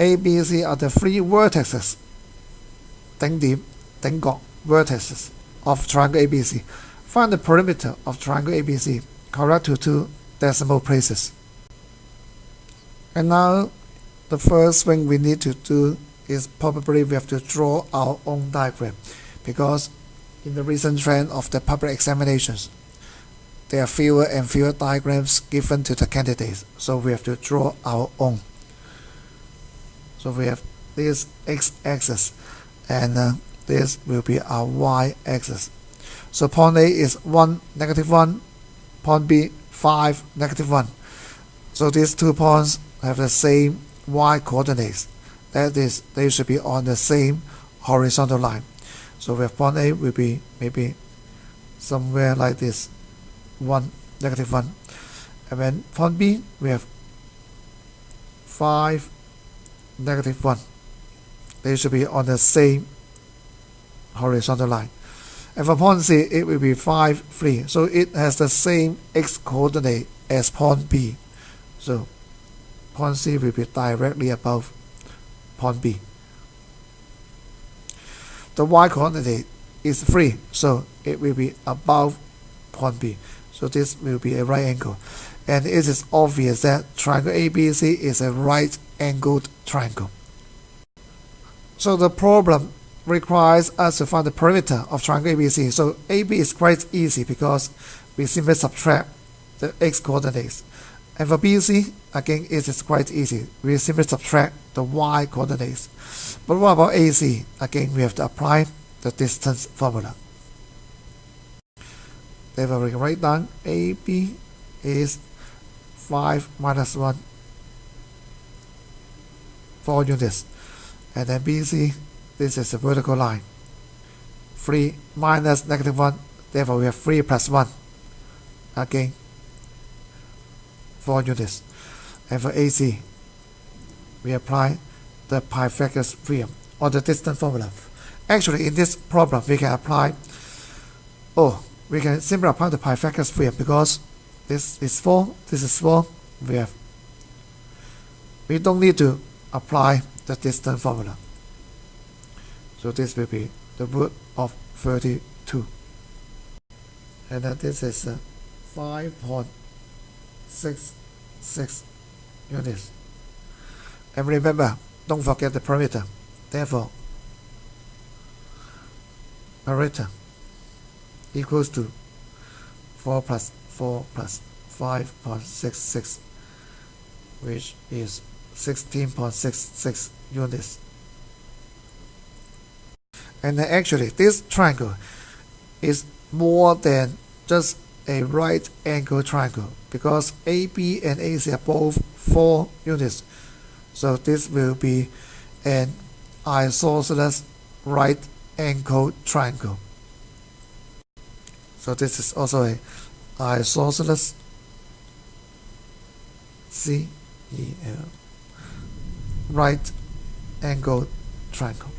A、B、C are the three vertices 顶点顶角 vertices of triangle ABC. Find the perimeter of triangle ABC correct to two decimal places. And now the first thing we need to do is probably we have to draw our own diagram because in the recent trend of the public examinations there are fewer and fewer diagrams given to the candidates so we have to draw our own so we have this x-axis and uh, this will be our y-axis so point A is 1 negative 1 point B 5 negative 1 so these two points have the same y coordinates. That is they should be on the same horizontal line. So we have point A will be maybe somewhere like this. 1 negative 1 and then point B we have 5 negative 1 they should be on the same horizontal line and for point C it will be 5 3 so it has the same x coordinate as point B so point C will be directly above point B. The y coordinate is 3, so it will be above point B. So this will be a right angle. And it is obvious that triangle ABC is a right angled triangle. So the problem requires us to find the perimeter of triangle ABC. So AB is quite easy because we simply subtract the x coordinates. And for BC, again, it is quite easy. We simply subtract the y coordinates. But what about AC? Again, we have to apply the distance formula. Therefore, we can write down AB is 5 minus 1, 4 units. And then BC, this is a vertical line. 3 minus negative 1, therefore we have 3 plus 1. Again, 4 units. And for AC, we apply the Pythagoras theorem or the distance formula. Actually, in this problem, we can apply, oh, we can simply apply the Pythagoras theorem because this is 4, this is 4, we have, we don't need to apply the distance formula. So this will be the root of 32. And then this is uh, 5.66 units. And remember, don't forget the perimeter. Therefore, perimeter equals to 4 plus 4 plus 5.66, which is 16.66 units. And actually, this triangle is more than just a right angle triangle because AB and AC are both 4 units. So this will be an isosceles right angle triangle. So this is also a isosceles C E L right angle triangle.